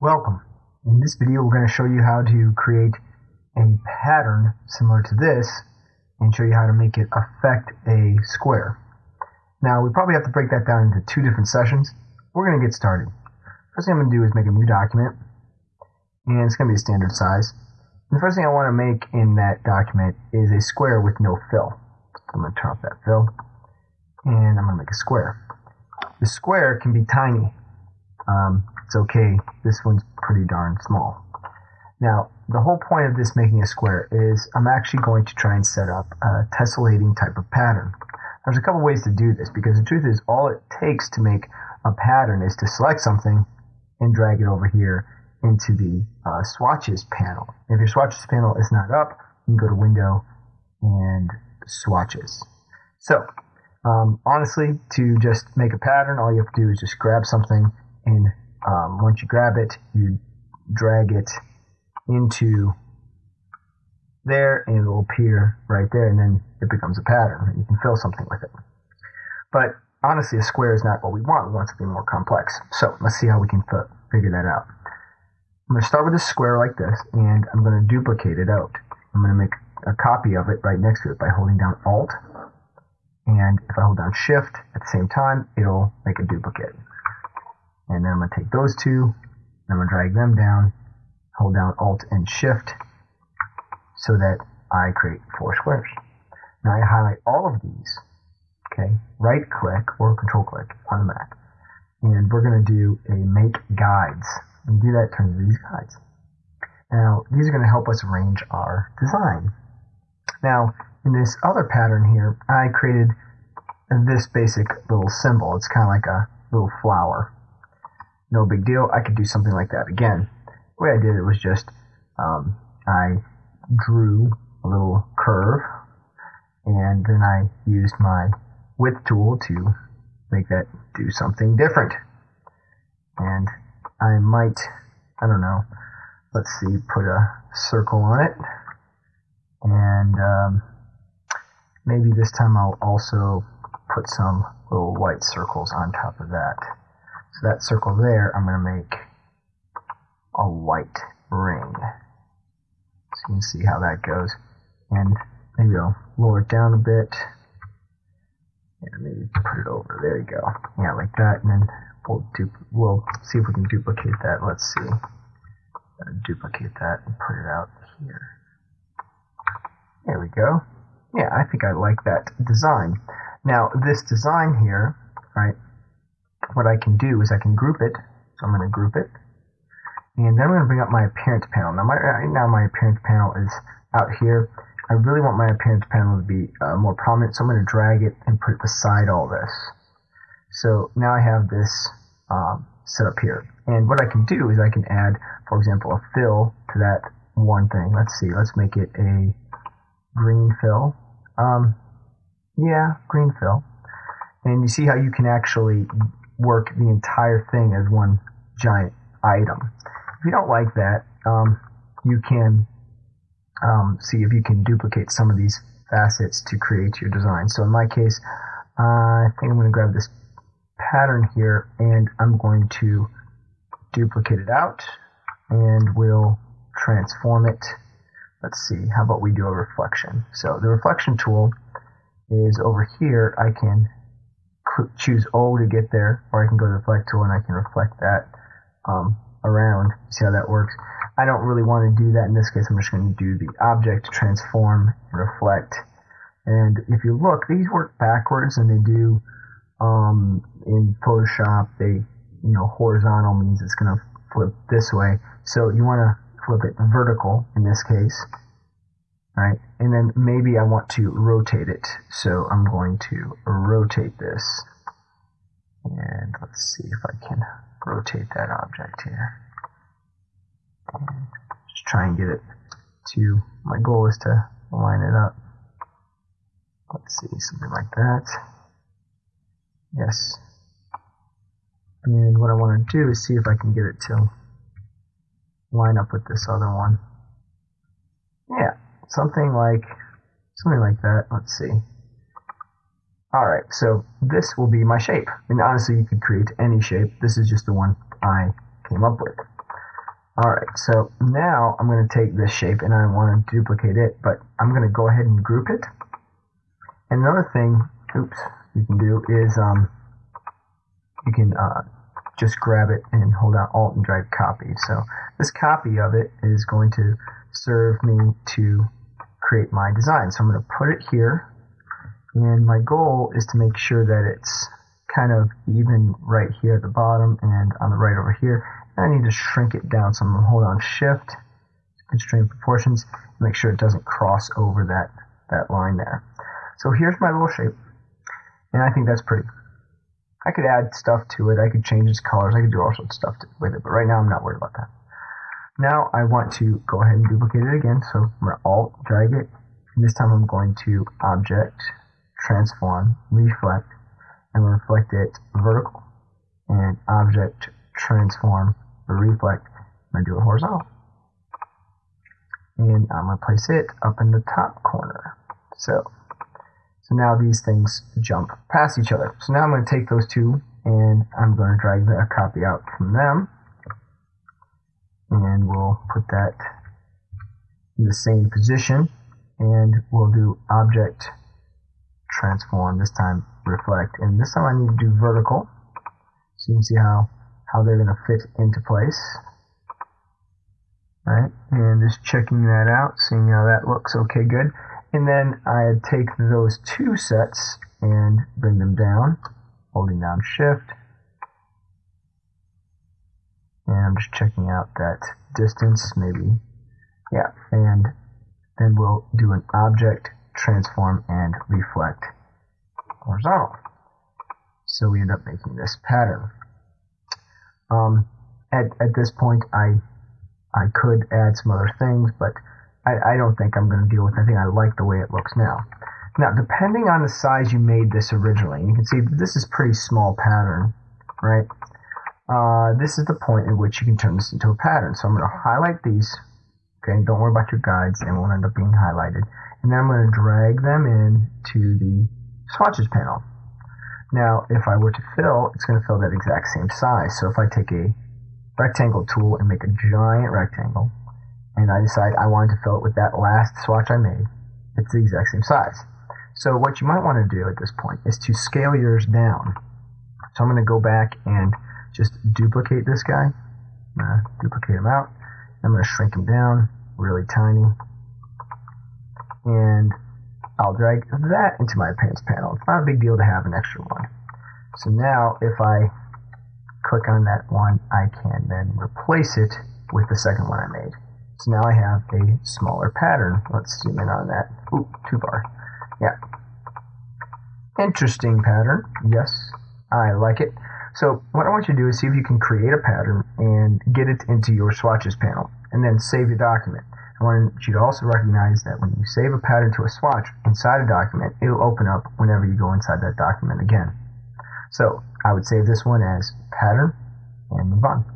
Welcome. In this video we're going to show you how to create a pattern similar to this and show you how to make it affect a square. Now we probably have to break that down into two different sessions. We're going to get started. First thing I'm going to do is make a new document and it's going to be a standard size. And the first thing I want to make in that document is a square with no fill. I'm going to turn off that fill and I'm going to make a square. The square can be tiny. Um, it's okay. This one's pretty darn small. Now, the whole point of this making a square is I'm actually going to try and set up a tessellating type of pattern. There's a couple ways to do this because the truth is all it takes to make a pattern is to select something and drag it over here into the uh, swatches panel. If your swatches panel is not up, you can go to window and swatches. So, um, honestly, to just make a pattern, all you have to do is just grab something and um, once you grab it, you drag it into there and it will appear right there and then it becomes a pattern. You can fill something with it. But honestly, a square is not what we want. We want something more complex. So let's see how we can figure that out. I'm going to start with a square like this and I'm going to duplicate it out. I'm going to make a copy of it right next to it by holding down Alt and if I hold down Shift at the same time, it'll make a duplicate. And then I'm going to take those two, and I'm going to drag them down, hold down Alt and Shift, so that I create four squares. Now I highlight all of these, okay, right click or control click on the Mac, and we're going to do a make guides. And do that turns into these guides. Now, these are going to help us arrange our design. Now, in this other pattern here, I created this basic little symbol. It's kind of like a little flower no big deal. I could do something like that again. The way I did it was just um, I drew a little curve and then I used my width tool to make that do something different. And I might, I don't know, let's see, put a circle on it. And um, maybe this time I'll also put some little white circles on top of that. So that circle there, I'm going to make a white ring. So you can see how that goes. And maybe I'll lower it down a bit. And maybe put it over. There you go. Yeah, like that. And then we'll, we'll see if we can duplicate that. Let's see. duplicate that and put it out here. There we go. Yeah, I think I like that design. Now, this design here, right, what I can do is I can group it. So I'm going to group it. And then I'm going to bring up my appearance panel. Now, my, right now my appearance panel is out here. I really want my appearance panel to be uh, more prominent, so I'm going to drag it and put it beside all this. So now I have this um, set up here. And what I can do is I can add, for example, a fill to that one thing. Let's see, let's make it a green fill. Um, yeah, green fill. And you see how you can actually work the entire thing as one giant item. If you don't like that, um, you can um, see if you can duplicate some of these facets to create your design. So in my case, uh, I think I'm going to grab this pattern here and I'm going to duplicate it out and we'll transform it. Let's see, how about we do a reflection? So the reflection tool is over here. I can choose O to get there, or I can go to the reflect tool and I can reflect that um, around. See how that works? I don't really want to do that in this case. I'm just going to do the object transform reflect. And if you look, these work backwards, and they do um, in Photoshop. They, you know, horizontal means it's going to flip this way. So you want to flip it vertical in this case, right? And then maybe I want to rotate it. So I'm going to rotate this. And let's see if I can rotate that object here. And just try and get it to, my goal is to line it up. Let's see, something like that. Yes. And what I want to do is see if I can get it to line up with this other one. Yeah, something like something like that. Let's see. All right, so this will be my shape. And honestly, you could create any shape. This is just the one I came up with. Alright, so now I'm going to take this shape and I want to duplicate it, but I'm going to go ahead and group it. And another thing, oops, you can do is um, you can uh, just grab it and hold down Alt and drag copy. So this copy of it is going to serve me to create my design. So I'm going to put it here, and my goal is to make sure that it's kind of even right here at the bottom and on the right over here. And I need to shrink it down, so I'm going to hold on Shift, constrain proportions, make sure it doesn't cross over that, that line there. So here's my little shape, and I think that's pretty. I could add stuff to it. I could change its colors. I could do all sorts of stuff to, with it, but right now I'm not worried about that. Now I want to go ahead and duplicate it again. So I'm going to Alt, drag it. And this time I'm going to Object, Transform, Reflect. I'm going to reflect it vertical. And Object, Transform, Reflect. I'm going to do it horizontal. And I'm going to place it up in the top corner. So so now these things jump past each other. So now I'm going to take those two and I'm going to drag the copy out from them. And we'll put that in the same position. And we'll do object transform, this time reflect. And this time I need to do vertical. So you can see how, how they're going to fit into place. Right, and just checking that out, seeing how that looks. Okay, good. And then I take those two sets and bring them down, holding down shift. And I'm just checking out that distance, maybe. Yeah, and then we'll do an object, transform, and reflect horizontal. So we end up making this pattern. Um, at, at this point, I I could add some other things, but I, I don't think I'm going to deal with. I think I like the way it looks now. Now, depending on the size you made this originally, you can see this is pretty small pattern, right? Uh, this is the point at which you can turn this into a pattern. So I'm going to highlight these. Okay, don't worry about your guides; they won't end up being highlighted. And then I'm going to drag them in to the swatches panel. Now, if I were to fill, it's going to fill that exact same size. So if I take a rectangle tool and make a giant rectangle, and I decide I wanted to fill it with that last swatch I made, it's the exact same size. So what you might want to do at this point is to scale yours down. So I'm going to go back and just duplicate this guy. To duplicate him out. I'm going to shrink him down really tiny. And I'll drag that into my appearance panel. It's not a big deal to have an extra one. So now if I click on that one, I can then replace it with the second one I made. So now I have a smaller pattern. Let's zoom in on that. Ooh, two bar. Yeah. Interesting pattern. Yes, I like it. So what I want you to do is see if you can create a pattern and get it into your swatches panel and then save your document. I want you to also recognize that when you save a pattern to a swatch inside a document, it'll open up whenever you go inside that document again. So I would save this one as pattern and move on.